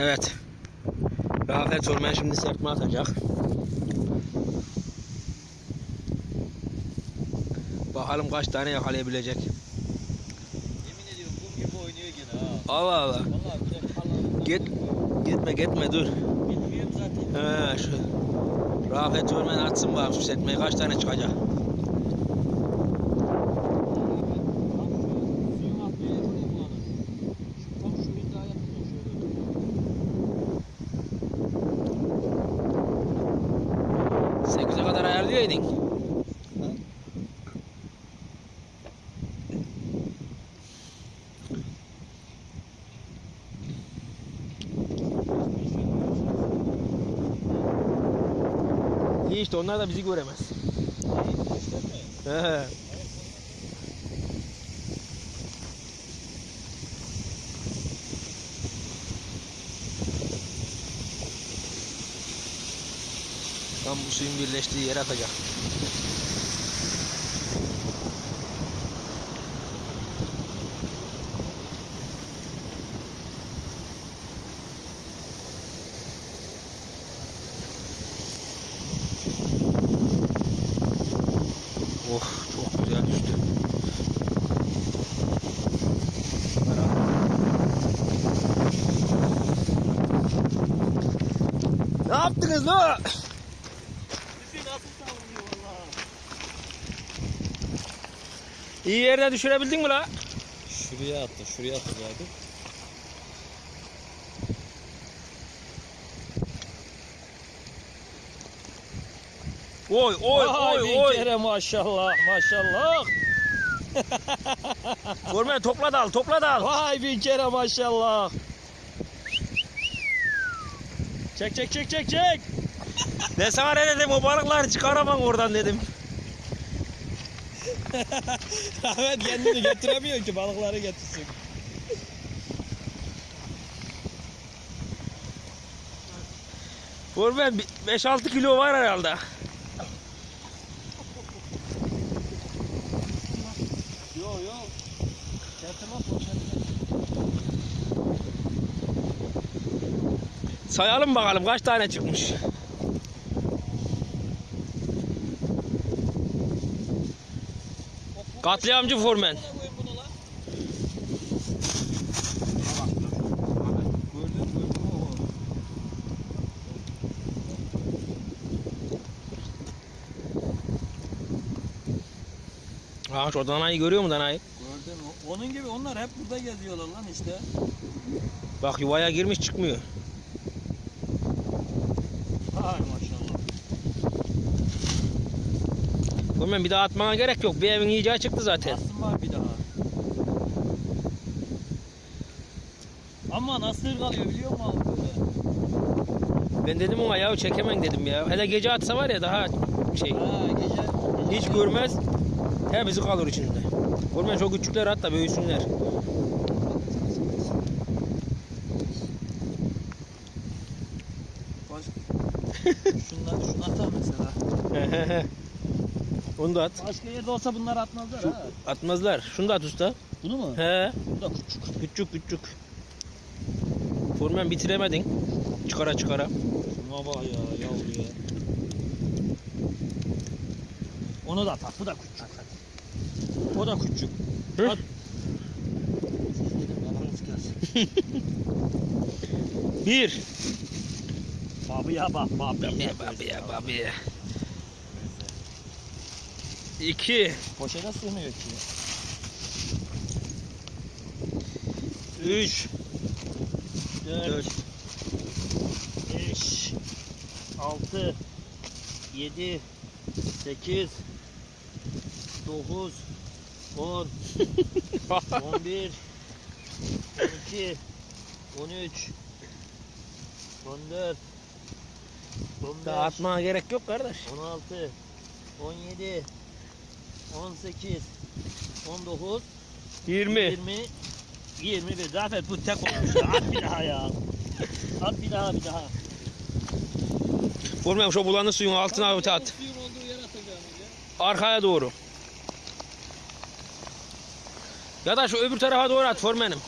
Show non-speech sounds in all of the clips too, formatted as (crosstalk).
Evet. Rafet Orman şimdi serpme atacak. Bakalım kaç tane yakalayabilecek. Yemin ediyorum kum gibi oynuyor gene ha. Allah Allah. Vallahi bir de Git. Gitme gitme dur. Bilmiyorum zaten. He şu. Rafet Orman atsın bakalım şu serpmeyi kaç tane çıkacak. 8'e kadar ayarlayaydın. İyi işte onlar da bizi göremez. He. Tam bu suyun birleştiği yere atacak. Oh çok güzel düştü. Ne yaptınız lan? Bizi nasıl savunuyor valla. İyi yerde düşürebildin mi la? Şuraya attı, şuraya attı zaten. Oy oy Vay oy oy. kere maşallah maşallah. (laughs) Formen topla dal topla dal. Vay bin kere maşallah. Çek çek çek çek çek. Ben sana ne dedim o balıkları çıkaramam oradan dedim. (laughs) Ahmet kendini getiremiyor ki balıkları getirsin. Formen 5-6 kilo var herhalde. Yo yo. Getirmez o getirmez. Sayalım bakalım kaç tane çıkmış. Katliamcı Formen. Ha şu danayı görüyor mu danayı? Gördün mü? Onun gibi onlar hep burada geziyorlar lan işte. Bak yuvaya girmiş çıkmıyor. Hay maşallah. Formen bir daha atmana gerek yok. Bir evin yiyeceği çıktı zaten. Aslım var bir daha. Ama nasıl kalıyor biliyor musun? Ben dedim ona ya çekemem dedim ya. Hele gece atsa var ya daha şey. Ha gece. Hiç görmez. Hepsi kalır içinde. Formen çok küçükler hatta büyüsünler. (laughs) Şundan şunu atar mesela. Onu da at. Başka yerde olsa bunlar atmazlar Şu, ha. Atmazlar. Şunu da at usta. Bunu mu? He. Bu da küçük. Küçük küçük. Formen bitiremedin. Çıkara çıkara. Şuna bak ya yavru ya. Onu da at. Bu da küçük. At. O da küçük. Hı? At. (laughs) Bir. Babıya bak babıya. Babıya babıya. babıya. 2 Poşete sığmıyor ki. 3 4 5 6 7 8 9 10 11 12 13 14 15 Dağıtmaya gerek yok kardeş. 16 17 18 19 Yirmi. 20 21 Zafer bu tek olmuş ya. At bir daha ya. At bir daha bir daha. Formen şu bulanı suyun altına at. at. Arkaya doğru. Ya da şu öbür tarafa doğru at formenim.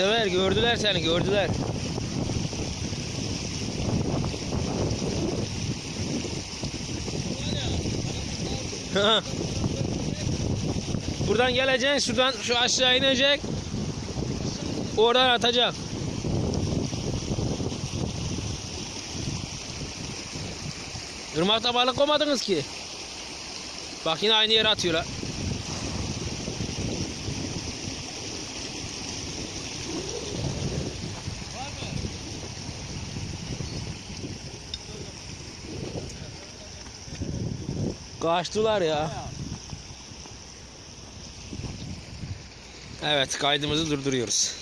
Sever gördüler seni gördüler. (laughs) Buradan geleceksin şuradan şu aşağı inecek. Oradan atacak. Irmakta balık koymadınız ki. Bak yine aynı yere atıyorlar. Kaçtılar ya. Evet kaydımızı durduruyoruz.